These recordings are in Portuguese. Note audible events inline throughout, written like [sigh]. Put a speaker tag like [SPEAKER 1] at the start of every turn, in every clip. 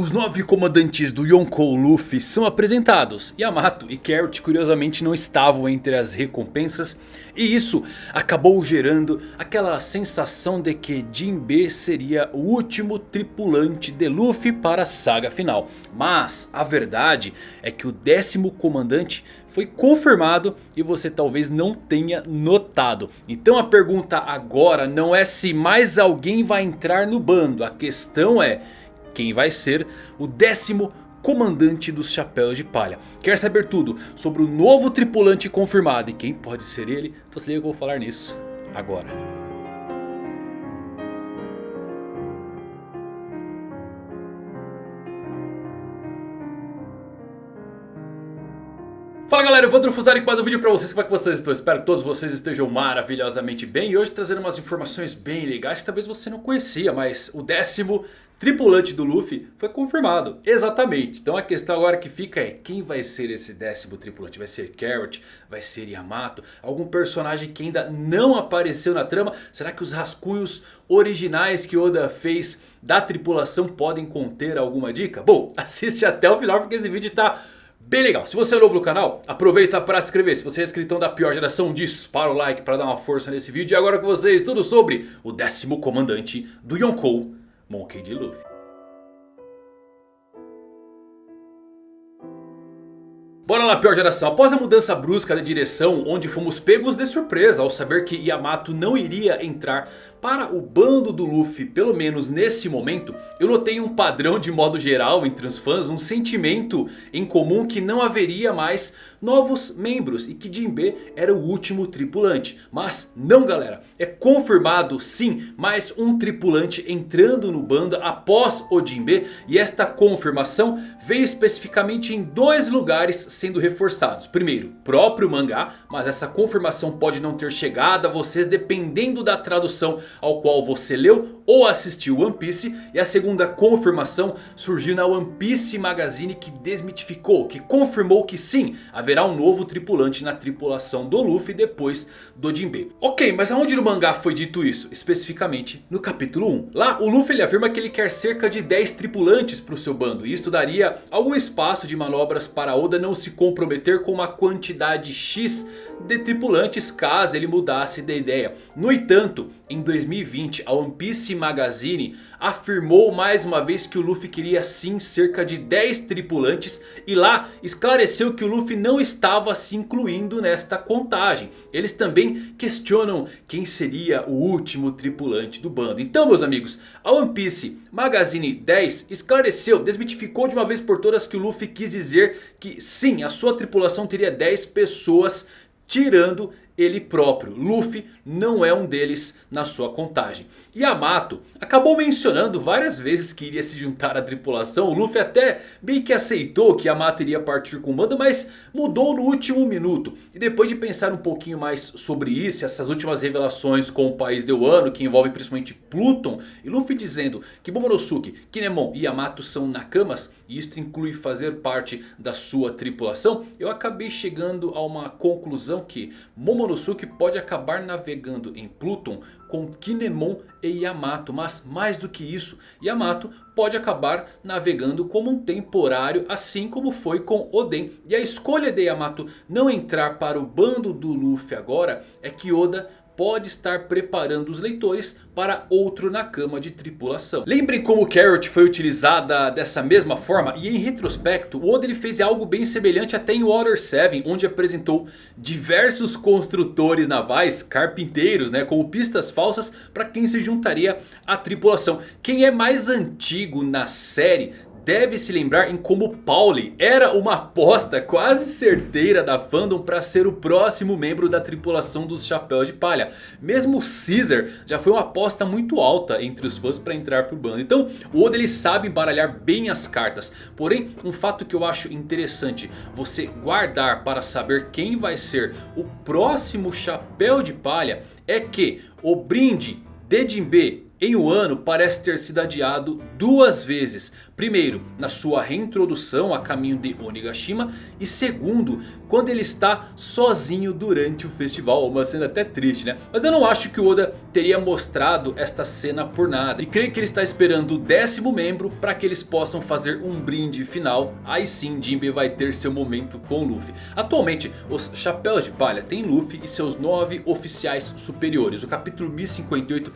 [SPEAKER 1] Os nove comandantes do Yonkou Luffy são apresentados. Yamato e Carrot curiosamente não estavam entre as recompensas. E isso acabou gerando aquela sensação de que Jinbe seria o último tripulante de Luffy para a saga final. Mas a verdade é que o décimo comandante foi confirmado e você talvez não tenha notado. Então a pergunta agora não é se mais alguém vai entrar no bando. A questão é quem vai ser o décimo comandante dos Chapéus de Palha. Quer saber tudo sobre o novo tripulante confirmado e quem pode ser ele? Então se liga que eu vou falar nisso agora. Fala galera, eu vou Fusari com mais um vídeo pra vocês, como é que vocês estão? Espero que todos vocês estejam maravilhosamente bem E hoje trazendo umas informações bem legais que talvez você não conhecia Mas o décimo tripulante do Luffy foi confirmado, exatamente Então a questão agora que fica é quem vai ser esse décimo tripulante? Vai ser Carrot? Vai ser Yamato? Algum personagem que ainda não apareceu na trama? Será que os rascunhos originais que Oda fez da tripulação podem conter alguma dica? Bom, [laughs] assiste até o final porque esse vídeo tá Bem legal, se você é novo no canal, aproveita para se inscrever. Se você é inscritão da pior geração, dispara o like para dar uma força nesse vídeo. E agora com vocês, tudo sobre o décimo comandante do Yonkou, Monkey D. Luffy. Bora lá pior geração, após a mudança brusca de direção onde fomos pegos de surpresa ao saber que Yamato não iria entrar para o bando do Luffy, pelo menos nesse momento, eu notei um padrão de modo geral entre os fãs, um sentimento em comum que não haveria mais novos membros e que Jinbe era o último tripulante. Mas não galera, é confirmado sim mais um tripulante entrando no bando após o Jinbe. E esta confirmação veio especificamente em dois lugares sendo reforçados. Primeiro, próprio mangá, mas essa confirmação pode não ter chegado a vocês dependendo da tradução ao qual você leu ou assistiu One Piece. E a segunda confirmação surgiu na One Piece Magazine que desmitificou, que confirmou que sim, haverá um novo tripulante na tripulação do Luffy depois do Jinbe. Ok, mas aonde no mangá foi dito isso? Especificamente no capítulo 1. Lá o Luffy ele afirma que ele quer cerca de 10 tripulantes para o seu bando. E isto daria algum espaço de manobras para Oda não se comprometer com uma quantidade X de tripulantes caso ele mudasse de ideia. No entanto, em 2020 a One Piece Magazine afirmou mais uma vez que o Luffy queria sim cerca de 10 tripulantes. E lá esclareceu que o Luffy não estava se incluindo nesta contagem. Eles também questionam quem seria o último tripulante do bando. Então meus amigos, a One Piece Magazine 10 esclareceu, desmitificou de uma vez por todas que o Luffy quis dizer que sim, a sua tripulação teria 10 pessoas tirando ele próprio. Luffy não é um deles na sua contagem. Yamato acabou mencionando várias vezes que iria se juntar à tripulação. O Luffy até bem que aceitou que Yamato iria partir com o mando, mas mudou no último minuto. E depois de pensar um pouquinho mais sobre isso, essas últimas revelações com o país de Wano, que envolve principalmente Pluton, e Luffy dizendo que Momonosuke, Kinemon e Yamato são Nakamas, e isto inclui fazer parte da sua tripulação, eu acabei chegando a uma conclusão que Momonosuke Momonosuke pode acabar navegando em Pluton com Kinemon e Yamato. Mas mais do que isso, Yamato pode acabar navegando como um temporário assim como foi com Oden. E a escolha de Yamato não entrar para o bando do Luffy agora é que Oda pode estar preparando os leitores para outro Nakama de tripulação. Lembrem como Carrot foi utilizada dessa mesma forma e em retrospecto o Oda ele fez algo bem semelhante até em Water 7 onde apresentou diversos construtores navais, carpinteiros né, como pistas falsas para quem se juntaria à tripulação. Quem é mais antigo na série deve se lembrar em como Pauli era uma aposta quase certeira da fandom para ser o próximo membro da tripulação dos Chapéus de Palha. Mesmo Caesar já foi uma aposta muito alta entre os fãs para entrar pro bando. Então o Oda ele sabe baralhar bem as cartas. Porém um fato que eu acho interessante você guardar para saber quem vai ser o próximo Chapéu de Palha é que o brinde de Jinbe em um ano parece ter sido adiado duas vezes. Primeiro, na sua reintrodução a caminho de Onigashima. E segundo, quando ele está sozinho durante o festival. Uma cena até triste, né? Mas eu não acho que o Oda teria mostrado esta cena por nada. E creio que ele está esperando o décimo membro para que eles possam fazer um brinde final. Aí sim, Jinbe vai ter seu momento com Luffy. Atualmente, os Chapéus de Palha têm Luffy e seus nove oficiais superiores. O capítulo 1058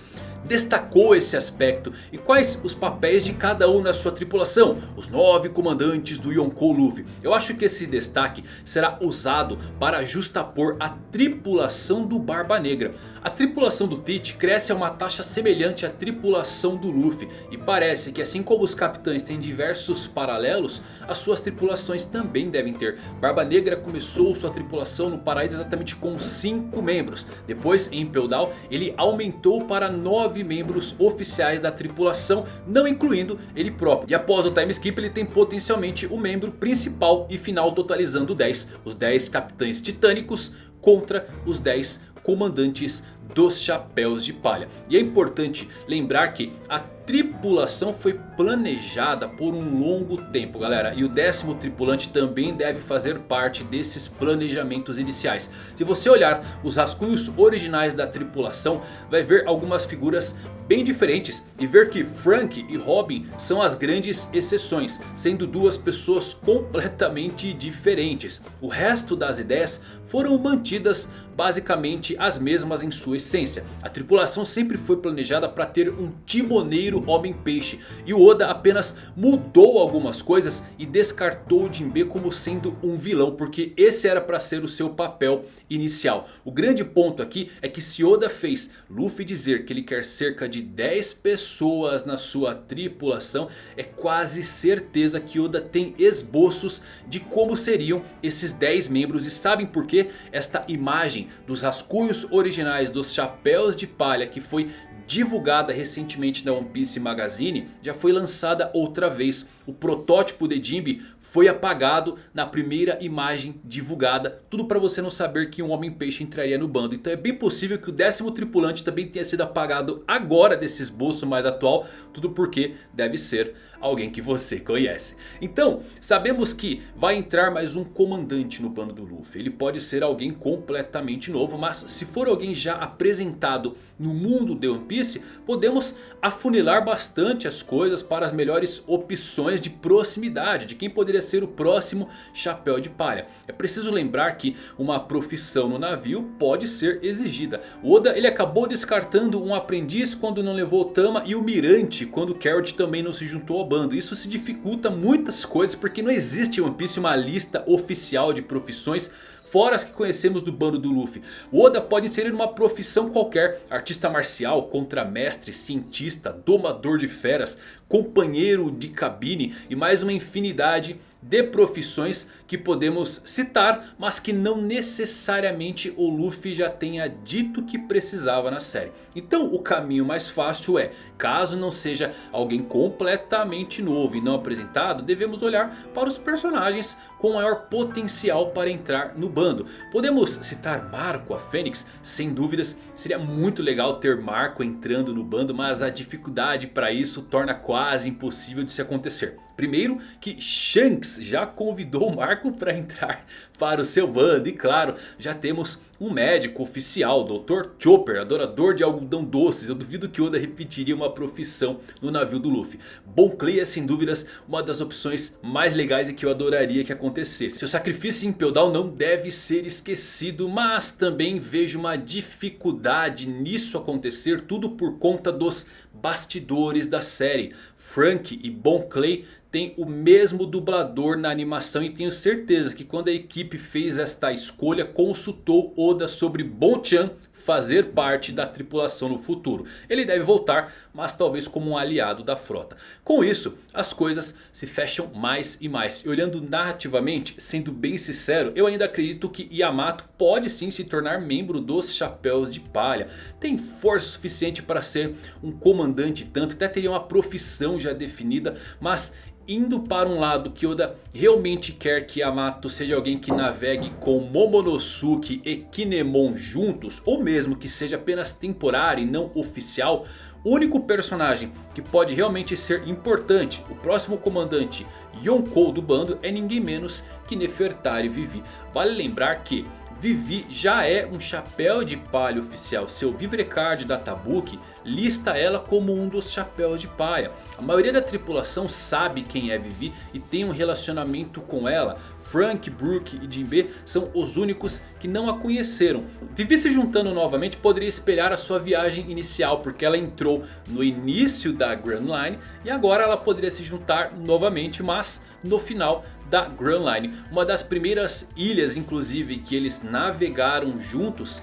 [SPEAKER 1] destacou esse aspecto e quais os papéis de cada um na sua tripulação. Os nove comandantes do Yonkou Luffy. Eu acho que esse destaque será usado para justapor a tripulação do Barba Negra. A tripulação do Tite cresce a uma taxa semelhante à tripulação do Luffy. E parece que assim como os capitães têm diversos paralelos, as suas tripulações também devem ter. Barba Negra começou sua tripulação no paraíso exatamente com 5 membros. Depois em Down ele aumentou para 9 membros oficiais da tripulação, não incluindo ele próprio. E após o time skip ele tem potencialmente o membro principal e final totalizando 10. Os 10 capitães titânicos contra os 10 comandantes dos chapéus de palha. E é importante lembrar que a tripulação foi planejada por um longo tempo galera. E o décimo tripulante também deve fazer parte desses planejamentos iniciais. Se você olhar os rascunhos originais da tripulação, vai ver algumas figuras bem diferentes. E ver que Frank e Robin são as grandes exceções. Sendo duas pessoas completamente diferentes. O resto das ideias foram mantidas basicamente as mesmas em sua essência. A tripulação sempre foi planejada para ter um timoneiro homem-peixe. E o Oda apenas mudou algumas coisas e descartou o Jinbe como sendo um vilão. Porque esse era para ser o seu papel inicial. O grande ponto aqui é que se Oda fez Luffy dizer que ele quer cerca de 10 pessoas na sua tripulação. É quase certeza que Oda tem esboços de como seriam esses 10 membros. E sabem por que esta imagem dos rascunhos originais dos chapéus de palha que foi divulgada recentemente na One Piece Magazine, já foi lançada outra vez. O protótipo de Jinbe foi apagado na primeira imagem divulgada. Tudo para você não saber que um Homem-Peixe entraria no bando. Então é bem possível que o décimo tripulante também tenha sido apagado agora desse esboço mais atual. Tudo porque deve ser alguém que você conhece. Então, sabemos que vai entrar mais um comandante no bando do Luffy. Ele pode ser alguém completamente novo, mas se for alguém já apresentado no mundo de One Piece, podemos afunilar bastante as coisas para as melhores opções de proximidade, de quem poderia ser o próximo chapéu de palha. É preciso lembrar que uma profissão no navio pode ser exigida. O Oda ele acabou descartando um aprendiz quando não levou o Tama e o Mirante quando Carrot também não se juntou ao bando. Isso se dificulta muitas coisas porque não existe em One Piece uma lista oficial de profissões fora as que conhecemos do bando do Luffy. O Oda pode inserir uma profissão qualquer. Artista marcial, contramestre, cientista, domador de feras, companheiro de cabine e mais uma infinidade de profissões que podemos citar, mas que não necessariamente o Luffy já tenha dito que precisava na série. Então o caminho mais fácil é, caso não seja alguém completamente novo e não apresentado, devemos olhar para os personagens com maior potencial para entrar no bando. Podemos citar Marco, a Fênix, sem dúvidas seria muito legal ter Marco entrando no bando, mas a dificuldade para isso torna quase impossível de se acontecer. Primeiro que Shanks já convidou o Marco para entrar para o seu bando. E claro, já temos um médico oficial, Dr. Chopper, adorador de algodão doces. Eu duvido que Oda repetiria uma profissão no navio do Luffy. Bon Clay é sem dúvidas uma das opções mais legais e que eu adoraria que acontecesse. Seu sacrifício em Impel não deve ser esquecido. Mas também vejo uma dificuldade nisso acontecer. Tudo por conta dos bastidores da série. Frank e Bon Clay tem o mesmo dublador na animação. E tenho certeza que quando a equipe fez esta escolha consultou Oda sobre Bon Chan fazer parte da tripulação no futuro. Ele deve voltar, mas talvez como um aliado da frota. Com isso, as coisas se fecham mais e mais. E olhando narrativamente, sendo bem sincero, eu ainda acredito que Yamato pode sim se tornar membro dos Chapéus de Palha. Tem força suficiente para ser um comandante tanto, até teria uma profissão já definida, mas indo para um lado que Oda realmente quer que Yamato seja alguém que navegue com Momonosuke e Kinemon juntos. Ou mesmo que seja apenas temporário e não oficial. O único personagem que pode realmente ser importante, o próximo comandante Yonkou do bando é ninguém menos que Nefertari Vivi. Vale lembrar que Vivi já é um chapéu de palha oficial. Seu Vivrecard Databook lista ela como um dos chapéus de palha. A maioria da tripulação sabe quem é Vivi e tem um relacionamento com ela. Frank, Brooke e Jinbe são os únicos que não a conheceram. Vivi se juntando novamente poderia espelhar a sua viagem inicial. Porque ela entrou no início da Grand Line e agora ela poderia se juntar novamente. Mas no final da Grand Line. Uma das primeiras ilhas inclusive que eles navegaram juntos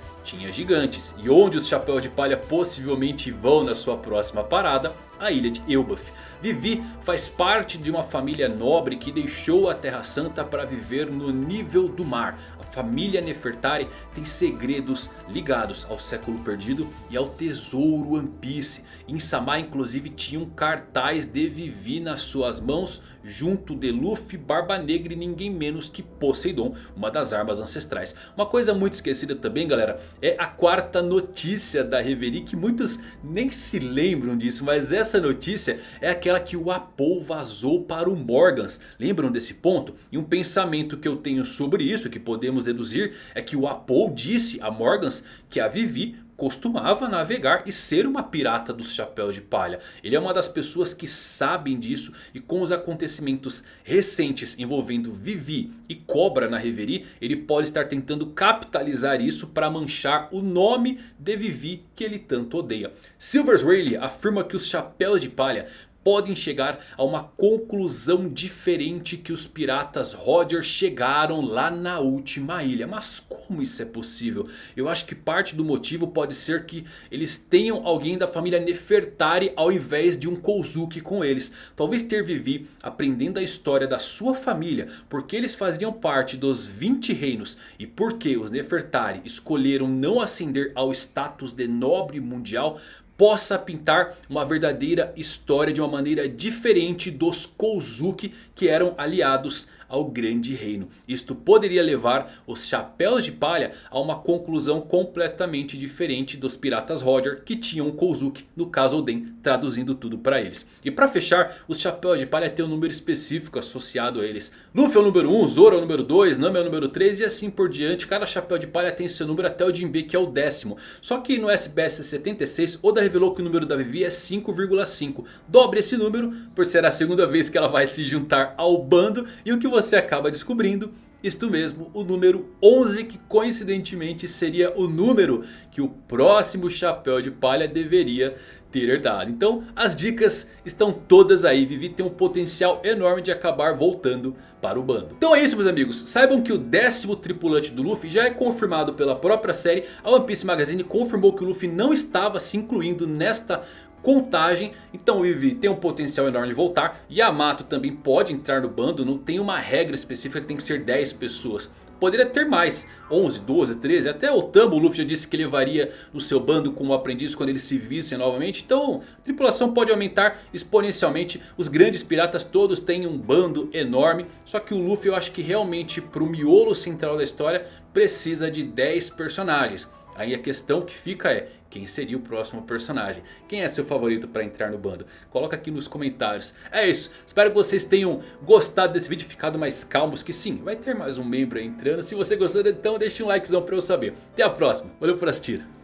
[SPEAKER 1] gigantes. E onde os chapéus de palha possivelmente vão na sua próxima parada? A ilha de Elbaf. Vivi faz parte de uma família nobre que deixou a Terra Santa para viver no nível do mar. A família Nefertari tem segredos ligados ao século perdido e ao tesouro One Piece. Em Samar inclusive tinha um cartaz de Vivi nas suas mãos junto de Luffy, Barba Negra e ninguém menos que Poseidon, uma das armas ancestrais. Uma coisa muito esquecida também galera, é a quarta notícia da Reverie que muitos nem se lembram disso, mas essa notícia é aquela que o Apo vazou para o Morgans. Lembram desse ponto? E um pensamento que eu tenho sobre isso, que podemos deduzir, é que o Apo disse a Morgans que a Vivi costumava navegar e ser uma pirata dos chapéus de palha. Ele é uma das pessoas que sabem disso e com os acontecimentos recentes envolvendo Vivi e Cobra na Reverie, ele pode estar tentando capitalizar isso para manchar o nome de Vivi que ele tanto odeia. Silvers Rayleigh afirma que os chapéus de palha podem chegar a uma conclusão diferente que os piratas Roger chegaram lá na última ilha. Mas como isso é possível? Eu acho que parte do motivo pode ser que eles tenham alguém da família Nefertari ao invés de um Kozuki com eles. Talvez ter Vivi aprendendo a história da sua família, porque eles faziam parte dos 20 reinos e porque os Nefertari escolheram não ascender ao status de nobre mundial possa pintar uma verdadeira história de uma maneira diferente dos Kozuki que eram aliados ao grande reino. Isto poderia levar os chapéus de palha a uma conclusão completamente diferente dos piratas Roger que tinham Kozuki, no caso Oden, traduzindo tudo para eles. E para fechar, os chapéus de palha têm um número específico associado a eles. Luffy é o número 1, Zoro é o número 2, Nami é o número 3 e assim por diante. Cada chapéu de palha tem seu número até o Jinbe que é o décimo. Só que no SBS 76 Oda revelou que o número da Vivi é 5,5. Dobre esse número por ser a segunda vez que ela vai se juntar ao bando. E o que você acaba descobrindo isto mesmo, o número 11 que coincidentemente seria o número que o próximo chapéu de palha deveria ter herdado. Então as dicas estão todas aí. Vivi tem um potencial enorme de acabar voltando para o bando. Então é isso meus amigos. Saibam que o décimo tripulante do Luffy já é confirmado pela própria série. A One Piece Magazine confirmou que o Luffy não estava se incluindo nesta contagem. Então o Eve tem um potencial enorme de voltar. Yamato também pode entrar no bando. Não tem uma regra específica que tem que ser 10 pessoas. Poderia ter mais, 11, 12, 13, até o Tambo, o Luffy já disse que levaria no seu bando como aprendiz quando eles se vissem novamente. Então a tripulação pode aumentar exponencialmente, os grandes piratas todos têm um bando enorme. Só que o Luffy eu acho que realmente para o miolo central da história precisa de 10 personagens. Aí a questão que fica é, quem seria o próximo personagem? Quem é seu favorito para entrar no bando? Coloca aqui nos comentários. É isso, espero que vocês tenham gostado desse vídeo, ficado mais calmos. Que sim, vai ter mais um membro entrando. Se você gostou, então deixe um likezão para eu saber. Até a próxima, valeu por assistir.